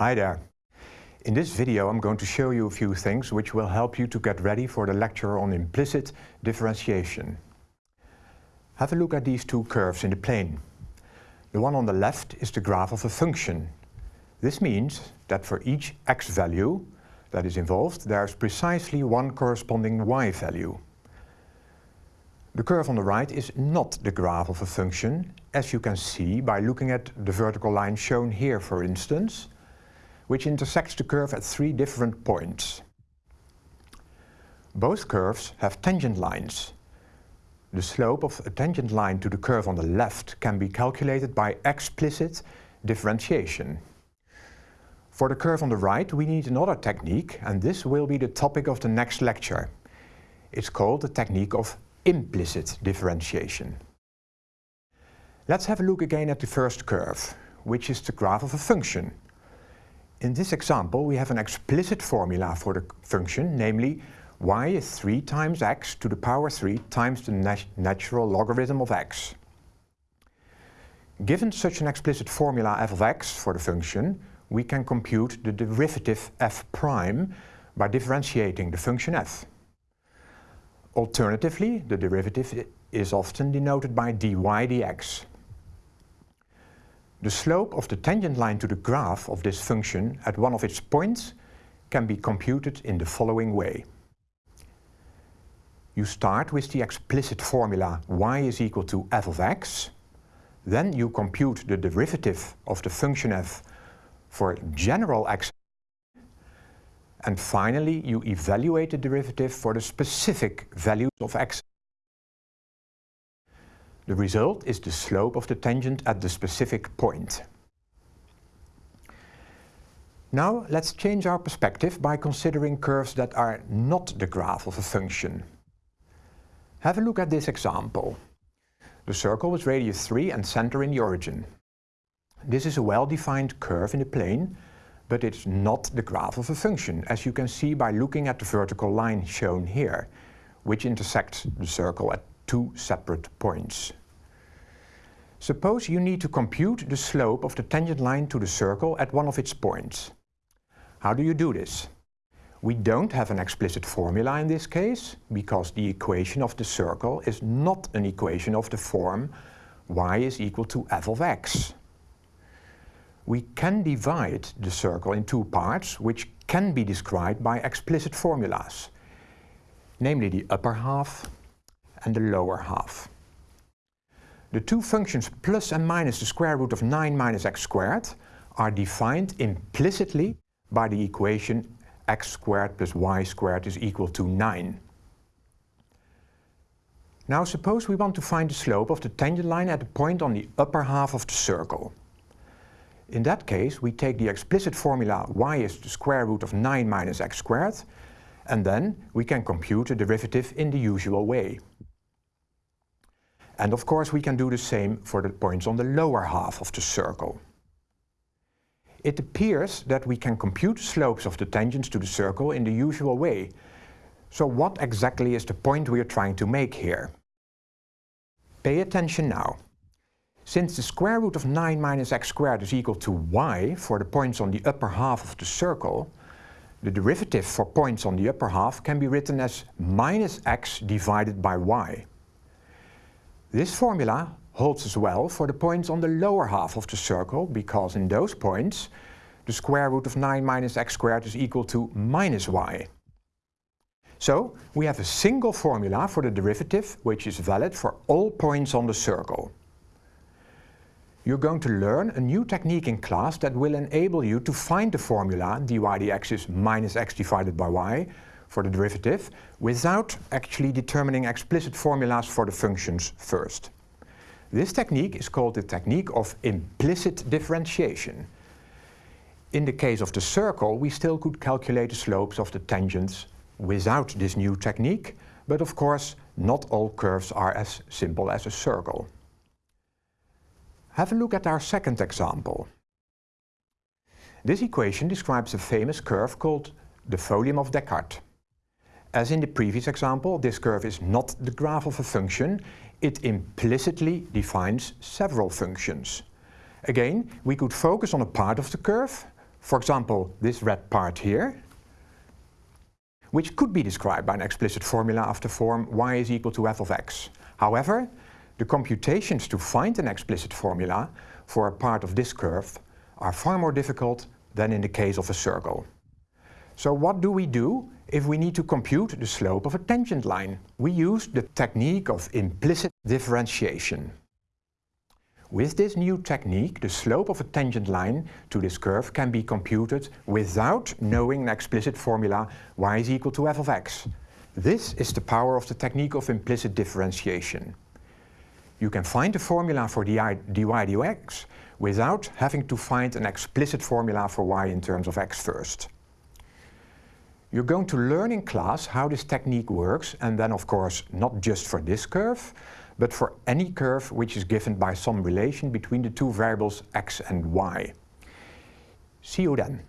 Hi there. In this video I'm going to show you a few things which will help you to get ready for the lecture on implicit differentiation. Have a look at these two curves in the plane. The one on the left is the graph of a function. This means that for each x value that is involved there is precisely one corresponding y value. The curve on the right is not the graph of a function, as you can see by looking at the vertical line shown here for instance, which intersects the curve at three different points. Both curves have tangent lines. The slope of a tangent line to the curve on the left can be calculated by explicit differentiation. For the curve on the right we need another technique and this will be the topic of the next lecture. It's called the technique of implicit differentiation. Let's have a look again at the first curve, which is the graph of a function. In this example we have an explicit formula for the function, namely y is 3 times x to the power 3 times the nat natural logarithm of x. Given such an explicit formula f of x for the function, we can compute the derivative f prime by differentiating the function f. Alternatively, the derivative is often denoted by dy dx. The slope of the tangent line to the graph of this function at one of its points can be computed in the following way. You start with the explicit formula y is equal to f of x, then you compute the derivative of the function f for general x and finally, you evaluate the derivative for the specific values of x. The result is the slope of the tangent at the specific point. Now let's change our perspective by considering curves that are not the graph of a function. Have a look at this example. The circle with radius 3 and center in the origin. This is a well-defined curve in the plane but it's not the graph of a function, as you can see by looking at the vertical line shown here, which intersects the circle at two separate points. Suppose you need to compute the slope of the tangent line to the circle at one of its points. How do you do this? We don't have an explicit formula in this case, because the equation of the circle is not an equation of the form y is equal to f of x we can divide the circle in two parts which can be described by explicit formulas, namely the upper half and the lower half. The two functions plus and minus the square root of 9 minus x squared are defined implicitly by the equation x squared plus y squared is equal to 9. Now suppose we want to find the slope of the tangent line at a point on the upper half of the circle. In that case, we take the explicit formula y is the square root of 9 minus x squared, and then we can compute the derivative in the usual way. And of course we can do the same for the points on the lower half of the circle. It appears that we can compute slopes of the tangents to the circle in the usual way. So what exactly is the point we are trying to make here? Pay attention now. Since the square root of 9 minus x squared is equal to y for the points on the upper half of the circle, the derivative for points on the upper half can be written as minus x divided by y. This formula holds as well for the points on the lower half of the circle because in those points the square root of 9 minus x squared is equal to minus y. So we have a single formula for the derivative which is valid for all points on the circle you're going to learn a new technique in class that will enable you to find the formula dy dx is minus x divided by y for the derivative without actually determining explicit formulas for the functions first. This technique is called the technique of implicit differentiation. In the case of the circle, we still could calculate the slopes of the tangents without this new technique, but of course not all curves are as simple as a circle. Have a look at our second example. This equation describes a famous curve called the folium of Descartes. As in the previous example, this curve is not the graph of a function, it implicitly defines several functions. Again, we could focus on a part of the curve, For example, this red part here, which could be described by an explicit formula of the form y is equal to f of x. However, the computations to find an explicit formula for a part of this curve are far more difficult than in the case of a circle. So what do we do if we need to compute the slope of a tangent line? We use the technique of implicit differentiation. With this new technique, the slope of a tangent line to this curve can be computed without knowing an explicit formula y is equal to f of x. This is the power of the technique of implicit differentiation. You can find the formula for dy, dx without having to find an explicit formula for y in terms of x first. You're going to learn in class how this technique works and then of course not just for this curve, but for any curve which is given by some relation between the two variables x and y. See you then.